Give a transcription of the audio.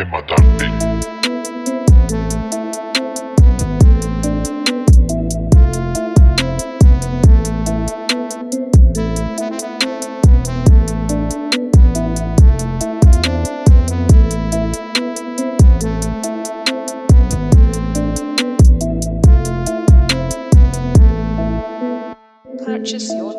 Emma Darby. Purchase your